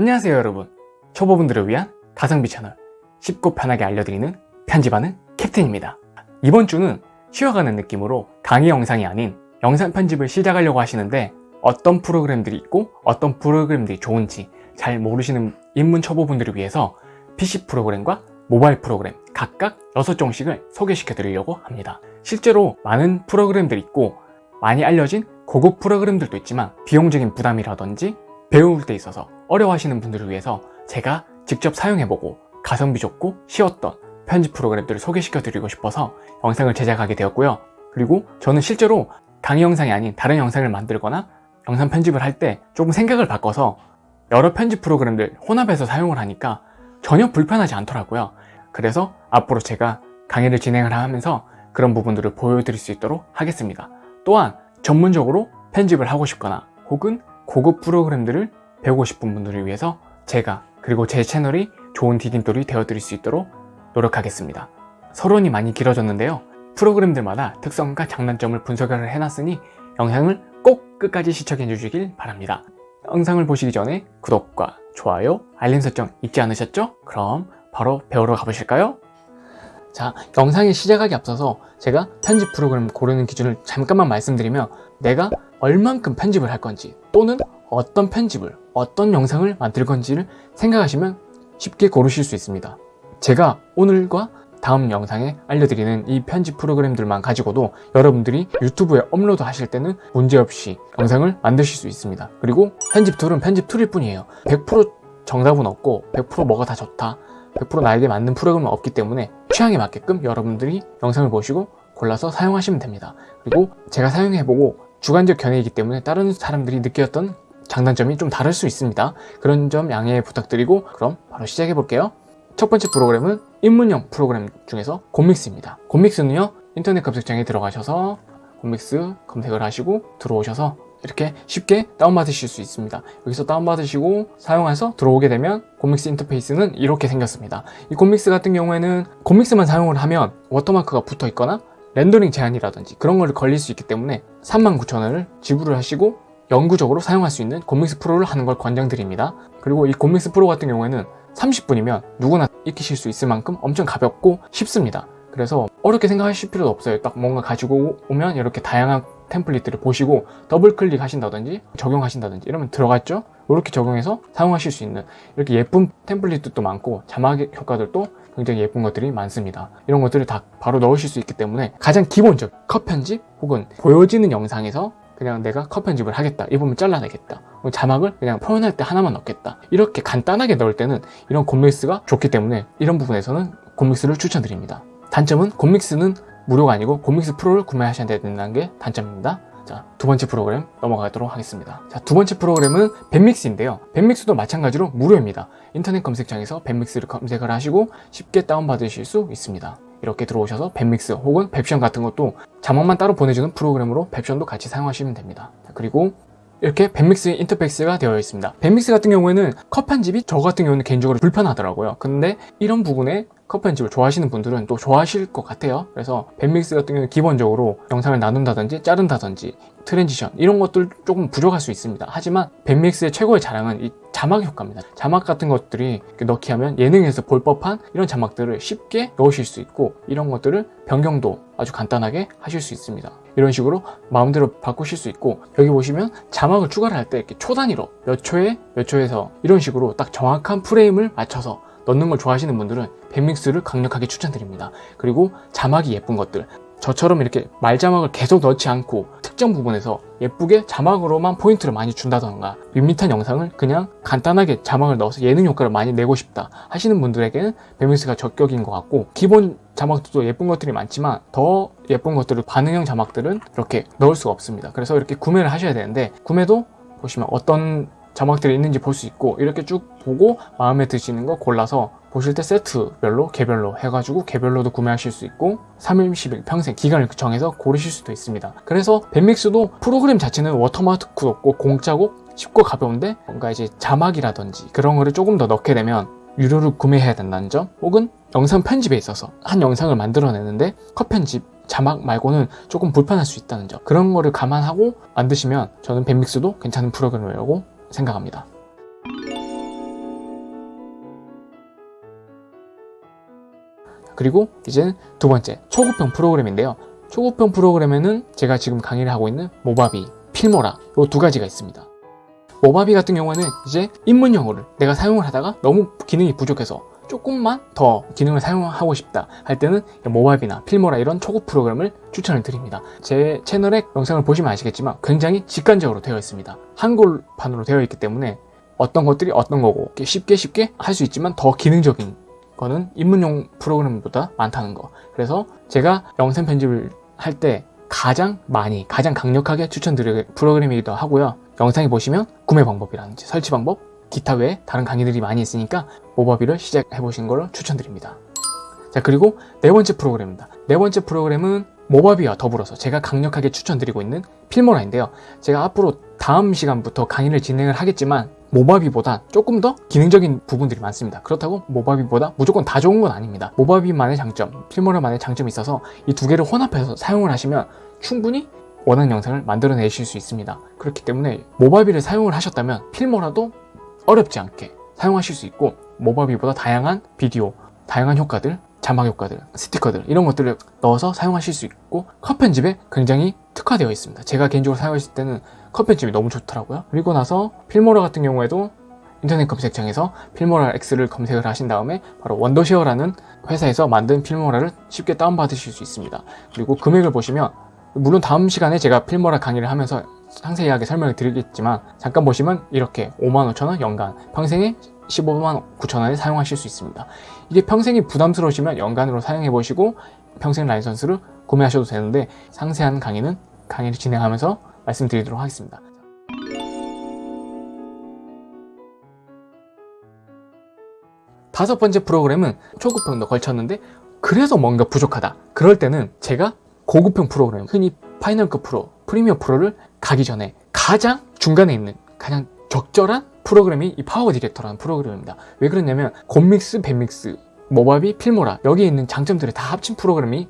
안녕하세요 여러분. 초보분들을 위한 가성비 채널 쉽고 편하게 알려드리는 편집하는 캡틴입니다. 이번 주는 쉬어가는 느낌으로 강의 영상이 아닌 영상 편집을 시작하려고 하시는데 어떤 프로그램들이 있고 어떤 프로그램들이 좋은지 잘 모르시는 입문 초보분들을 위해서 PC 프로그램과 모바일 프로그램 각각 6종씩을 소개시켜 드리려고 합니다. 실제로 많은 프로그램들이 있고 많이 알려진 고급 프로그램들도 있지만 비용적인 부담이라든지 배울 때 있어서 어려워하시는 분들을 위해서 제가 직접 사용해보고 가성비 좋고 쉬웠던 편집 프로그램들을 소개시켜 드리고 싶어서 영상을 제작하게 되었고요. 그리고 저는 실제로 강의 영상이 아닌 다른 영상을 만들거나 영상 편집을 할 때 조금 생각을 바꿔서 여러 편집 프로그램들 혼합해서 사용을 하니까 전혀 불편하지 않더라고요. 그래서 앞으로 제가 강의를 진행을 하면서 그런 부분들을 보여드릴 수 있도록 하겠습니다. 또한 전문적으로 편집을 하고 싶거나 혹은 고급 프로그램들을 배우고 싶은 분들을 위해서 제가 그리고 제 채널이 좋은 디딤돌이 되어드릴 수 있도록 노력하겠습니다 서론이 많이 길어졌는데요 프로그램들마다 특성과 장단점을 분석을 해놨으니 영상을 꼭 끝까지 시청해 주시길 바랍니다 영상을 보시기 전에 구독과 좋아요, 알림 설정 잊지 않으셨죠? 그럼 바로 배우러 가보실까요? 자, 영상을 시작하기 앞서서 제가 편집 프로그램 고르는 기준을 잠깐만 말씀드리면 내가 얼만큼 편집을 할 건지 또는 어떤 편집을, 어떤 영상을 만들 건지를 생각하시면 쉽게 고르실 수 있습니다. 제가 오늘과 다음 영상에 알려드리는 이 편집 프로그램들만 가지고도 여러분들이 유튜브에 업로드 하실 때는 문제없이 영상을 만드실 수 있습니다. 그리고 편집 툴은 편집 툴일 뿐이에요. 100% 정답은 없고 100% 뭐가 다 좋다 100% 나에게 맞는 프로그램은 없기 때문에 취향에 맞게끔 여러분들이 영상을 보시고 골라서 사용하시면 됩니다. 그리고 제가 사용해보고 주관적 견해이기 때문에 다른 사람들이 느꼈던 장단점이 좀 다를 수 있습니다. 그런 점 양해 부탁드리고 그럼 바로 시작해 볼게요. 첫 번째 프로그램은 입문형 프로그램 중에서 곰믹스입니다. 곰믹스는요 인터넷 검색창에 들어가셔서 곰믹스 검색을 하시고 들어오셔서 이렇게 쉽게 다운받으실 수 있습니다. 여기서 다운받으시고 사용해서 들어오게 되면 곰믹스 인터페이스는 이렇게 생겼습니다. 이 곰믹스 같은 경우에는 곰믹스만 사용을 하면 워터마크가 붙어 있거나 렌더링 제한이라든지 그런 걸 걸릴 수 있기 때문에 39,000원을 지불을 하시고 영구적으로 사용할 수 있는 곰믹스 프로를 하는 걸 권장드립니다. 그리고 이 곰믹스 프로 같은 경우에는 30분이면 누구나 익히실 수 있을 만큼 엄청 가볍고 쉽습니다. 그래서 어렵게 생각하실 필요도 없어요. 딱 뭔가 가지고 오면 이렇게 다양한 템플릿들을 보시고 더블 클릭 하신다든지 적용하신다든지 이러면 들어갔죠? 이렇게 적용해서 사용하실 수 있는 이렇게 예쁜 템플릿도 많고 자막 효과들도 굉장히 예쁜 것들이 많습니다. 이런 것들을 다 바로 넣으실 수 있기 때문에 가장 기본적 컷 편집 혹은 보여지는 영상에서 그냥 내가 컷 편집을 하겠다 이 부분 잘라내겠다 자막을 그냥 표현할 때 하나만 넣겠다 이렇게 간단하게 넣을 때는 이런 곰믹스가 좋기 때문에 이런 부분에서는 곰믹스를 추천드립니다. 단점은 곰믹스는 무료가 아니고 곰믹스 프로를 구매하셔야 된다는 게 단점입니다. 자, 두 번째 프로그램 넘어가도록 하겠습니다. 자, 두 번째 프로그램은 뱁믹스인데요. 뱁믹스도 마찬가지로 무료입니다. 인터넷 검색창에서 뱁믹스를 검색을 하시고 쉽게 다운받으실 수 있습니다. 이렇게 들어오셔서 뱁믹스 혹은 뱁션 같은 것도 자막만 따로 보내주는 프로그램으로 뱁션도 같이 사용하시면 됩니다. 그리고 이렇게 뱁믹스 인터페이스가 되어 있습니다. 뱁믹스 같은 경우에는 컷 편집이 저 같은 경우는 개인적으로 불편하더라고요. 근데 이런 부분에 컷 편집을 좋아하시는 분들은 또 좋아하실 것 같아요. 그래서 뱁믹스 같은 경우는 기본적으로 영상을 나눈다든지 자른다든지 transition 이런 것들 조금 부족할 수 있습니다. 하지만 뱁믹스의 최고의 자랑은 이 자막 효과입니다. 자막 같은 것들이 넣기 하면 예능에서 볼 법한 이런 자막들을 쉽게 넣으실 수 있고 이런 것들을 변경도 아주 간단하게 하실 수 있습니다. 이런 식으로 마음대로 바꾸실 수 있고 여기 보시면 자막을 추가를 할 때 이렇게 초 단위로 몇 초에 몇 초에서 이런 식으로 딱 정확한 프레임을 맞춰서 넣는 걸 좋아하시는 분들은 뱁믹스를 강력하게 추천드립니다. 그리고 자막이 예쁜 것들 저처럼 이렇게 말자막을 계속 넣지 않고 특정 부분에서 예쁘게 자막으로만 포인트를 많이 준다던가 밋밋한 영상을 그냥 간단하게 자막을 넣어서 예능 효과를 많이 내고 싶다 하시는 분들에게는 밴믹스가 적격인 것 같고 기본 자막도 예쁜 것들이 많지만 더 예쁜 것들을 반응형 자막들은 이렇게 넣을 수가 없습니다. 그래서 이렇게 구매를 하셔야 되는데 구매도 보시면 어떤 자막들이 있는지 볼 수 있고 이렇게 쭉 보고 마음에 드시는 거 골라서 보실 때 세트별로 개별로 해가지고 개별로도 구매하실 수 있고 3일 10일 평생 기간을 정해서 고르실 수도 있습니다. 그래서 밴믹스도 프로그램 자체는 워터마크도 없고 공짜고 쉽고 가벼운데 뭔가 이제 자막이라든지 그런 거를 조금 더 넣게 되면 유료를 구매해야 된다는 점 혹은 영상 편집에 있어서 한 영상을 만들어내는데 컷 편집 자막 말고는 조금 불편할 수 있다는 점 그런 거를 감안하고 만드시면 저는 밴믹스도 괜찮은 프로그램이라고 생각합니다 그리고 이제 두 번째 초급형 프로그램인데요. 초급형 프로그램에는 제가 지금 강의를 하고 있는 모바비, 필모라 이 두 가지가 있습니다. 모바비 같은 경우에는 이제 입문용어를 내가 사용을 하다가 너무 기능이 부족해서 조금만 더 기능을 사용하고 싶다 할 때는 모바비나 필모라 이런 초급 프로그램을 추천을 드립니다. 제 채널의 영상을 보시면 아시겠지만 굉장히 직관적으로 되어 있습니다. 한글판으로 되어 있기 때문에 어떤 것들이 어떤 거고 쉽게 쉽게 할 수 있지만 더 기능적인 거는 입문용 프로그램보다 많다는 거. 그래서 제가 영상 편집을 할 때 가장 많이 가장 강력하게 추천드릴 프로그램이기도 하고요. 영상에 보시면 구매 방법이라든지 설치 방법 기타 외에 다른 강의들이 많이 있으니까 모바비를 시작해 보신 걸 추천드립니다. 자 그리고 네 번째 프로그램입니다. 네 번째 프로그램은 모바비와 더불어서 제가 강력하게 추천드리고 있는 필모라인데요. 제가 앞으로 다음 시간부터 강의를 진행을 하겠지만 모바비보다 조금 더 기능적인 부분들이 많습니다. 그렇다고 모바비보다 무조건 다 좋은 건 아닙니다. 모바비만의 장점, 필모라만의 장점이 있어서 이 두 개를 혼합해서 사용을 하시면 충분히 원하는 영상을 만들어내실 수 있습니다. 그렇기 때문에 모바비를 사용을 하셨다면 필모라도 어렵지 않게 사용하실 수 있고 모바비보다 다양한 비디오, 다양한 효과들, 자막 효과들, 스티커들 이런 것들을 넣어서 사용하실 수 있고 컷 편집에 굉장히 특화되어 있습니다. 제가 개인적으로 사용했을 때는 컷 편집이 너무 좋더라고요. 그리고 나서 필모라 같은 경우에도 인터넷 검색창에서 필모라 X를 검색을 하신 다음에 바로 원더쉐어라는 회사에서 만든 필모라를 쉽게 다운받으실 수 있습니다. 그리고 금액을 보시면 물론 다음 시간에 제가 필모라 강의를 하면서 상세하게 설명을 드리겠지만 잠깐 보시면 이렇게 55,000원 연간 평생에 15만 9천원에 사용하실 수 있습니다. 이게 평생이 부담스러우시면 연간으로 사용해 보시고 평생 라이선스를 구매하셔도 되는데 상세한 강의는 강의를 진행하면서 말씀드리도록 하겠습니다. 다섯 번째 프로그램은 초급형도 걸쳤는데 그래서 뭔가 부족하다. 그럴 때는 제가 고급형 프로그램 흔히 파이널컷 프로, 프리미어 프로를 가기 전에 가장 중간에 있는 가장 적절한 프로그램이 이 파워 디렉터라는 프로그램입니다. 왜 그러냐면 곰믹스, 뱁믹스, 모바비, 필모라 여기에 있는 장점들을 다 합친 프로그램이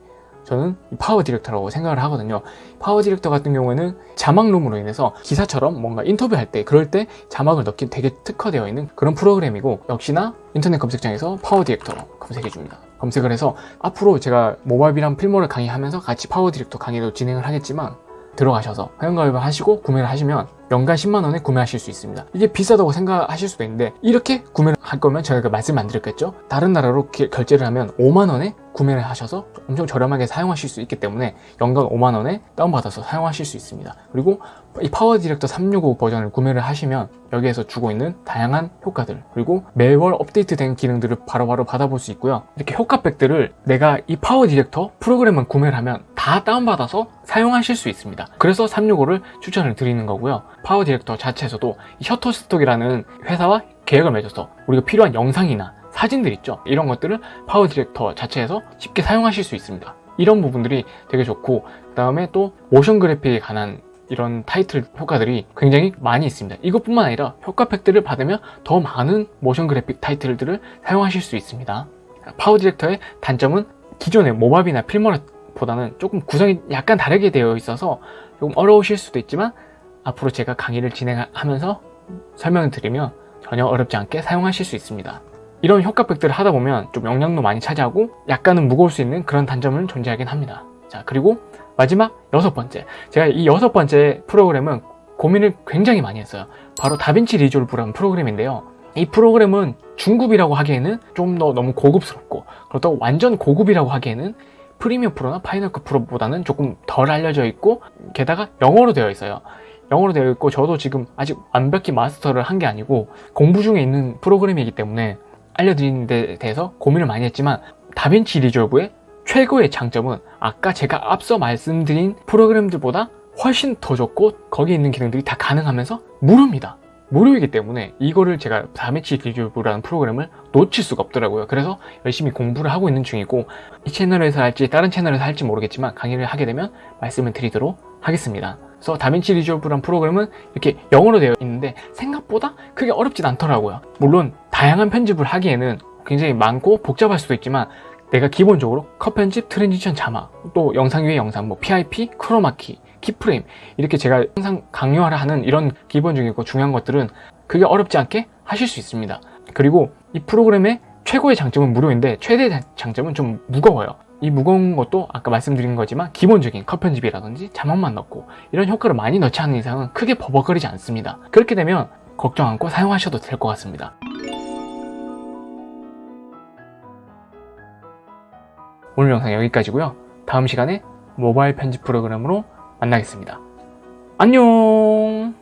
저는 파워 디렉터라고 생각을 하거든요. 파워 디렉터 같은 경우에는 자막룸으로 인해서 기사처럼 뭔가 인터뷰할 때 그럴 때 자막을 넣기 되게 특화되어 있는 그런 프로그램이고 역시나 인터넷 검색창에서 파워 디렉터 검색해 줍니다. 검색을 해서 앞으로 제가 모바비랑 필모를 강의하면서 같이 파워 디렉터 강의도 진행을 하겠지만 들어가셔서 회원가입을 하시고 구매를 하시면 연간 10만원에 구매하실 수 있습니다. 이게 비싸다고 생각하실 수도 있는데 이렇게 구매를 할 거면 제가 말씀 안 드렸겠죠? 다른 나라로 결제를 하면 5만원에 구매를 하셔서 엄청 저렴하게 사용하실 수 있기 때문에 연간 5만원에 다운받아서 사용하실 수 있습니다. 그리고 이 파워 디렉터 365 버전을 구매를 하시면 여기에서 주고 있는 다양한 효과들 그리고 매월 업데이트된 기능들을 바로 바로 받아볼 수 있고요. 이렇게 효과팩들을 내가 이 파워 디렉터 프로그램만 구매를 하면 다 다운받아서 사용하실 수 있습니다. 그래서 365를 추천을 드리는 거고요. 파워 디렉터 자체에서도 셔터스톡이라는 회사와 계약을 맺어서 우리가 필요한 영상이나 사진들 있죠? 이런 것들을 파워 디렉터 자체에서 쉽게 사용하실 수 있습니다. 이런 부분들이 되게 좋고 그 다음에 또 모션 그래픽에 관한 이런 타이틀 효과들이 굉장히 많이 있습니다. 이것뿐만 아니라 효과 팩들을 받으면 더 많은 모션 그래픽 타이틀들을 사용하실 수 있습니다. 파워 디렉터의 단점은 기존의 모바비나 필모보다는 조금 구성이 약간 다르게 되어 있어서 조금 어려우실 수도 있지만 앞으로 제가 강의를 진행하면서 설명을 드리면 전혀 어렵지 않게 사용하실 수 있습니다 이런 효과백들을 하다 보면 좀 영향도 많이 차지하고 약간은 무거울 수 있는 그런 단점은 존재하긴 합니다. 자 그리고 마지막 여섯 번째. 제가 이 여섯 번째 프로그램은 고민을 굉장히 많이 했어요. 바로 다빈치 리졸브라는 프로그램인데요. 이 프로그램은 중급이라고 하기에는 좀 더 너무 고급스럽고 그렇다고 완전 고급이라고 하기에는 프리미어 프로나 파이널급 프로보다는 조금 덜 알려져 있고 게다가 영어로 되어 있어요. 영어로 되어 있고 저도 지금 아직 완벽히 마스터를 한 게 아니고 공부 중에 있는 프로그램이기 때문에 알려드리는 데 대해서 고민을 많이 했지만 다빈치 리졸브의 최고의 장점은 아까 제가 앞서 말씀드린 프로그램들보다 훨씬 더 좋고 거기에 있는 기능들이 다 가능하면서 무료입니다. 무료이기 때문에 이거를 제가 다빈치 리졸브라는 프로그램을 놓칠 수가 없더라고요. 그래서 열심히 공부를 하고 있는 중이고 이 채널에서 할지 다른 채널에서 할지 모르겠지만 강의를 하게 되면 말씀을 드리도록 하겠습니다 그래서 다빈치 리졸브라는 프로그램은 이렇게 영어로 되어 있는데 생각보다 크게 어렵진 않더라고요 물론 다양한 편집을 하기에는 굉장히 많고 복잡할 수도 있지만 내가 기본적으로 컷 편집, transition 자막, 또 영상 위에 영상, 뭐 PIP, 크로마키, keyframe 이렇게 제가 항상 강요하라 하는 이런 기본적이고 중요한 것들은 크게 어렵지 않게 하실 수 있습니다 그리고 이 프로그램의 최고의 장점은 무료인데 최대 단점은 좀 무거워요. 이 무거운 것도 아까 말씀드린 거지만 기본적인 컷 편집이라든지 자막만 넣고 이런 효과를 많이 넣지 않는 이상은 크게 버벅거리지 않습니다. 그렇게 되면 걱정 않고 사용하셔도 될 것 같습니다. 오늘 영상 여기까지고요. 다음 시간에 모바일 편집 프로그램으로 만나겠습니다. 안녕!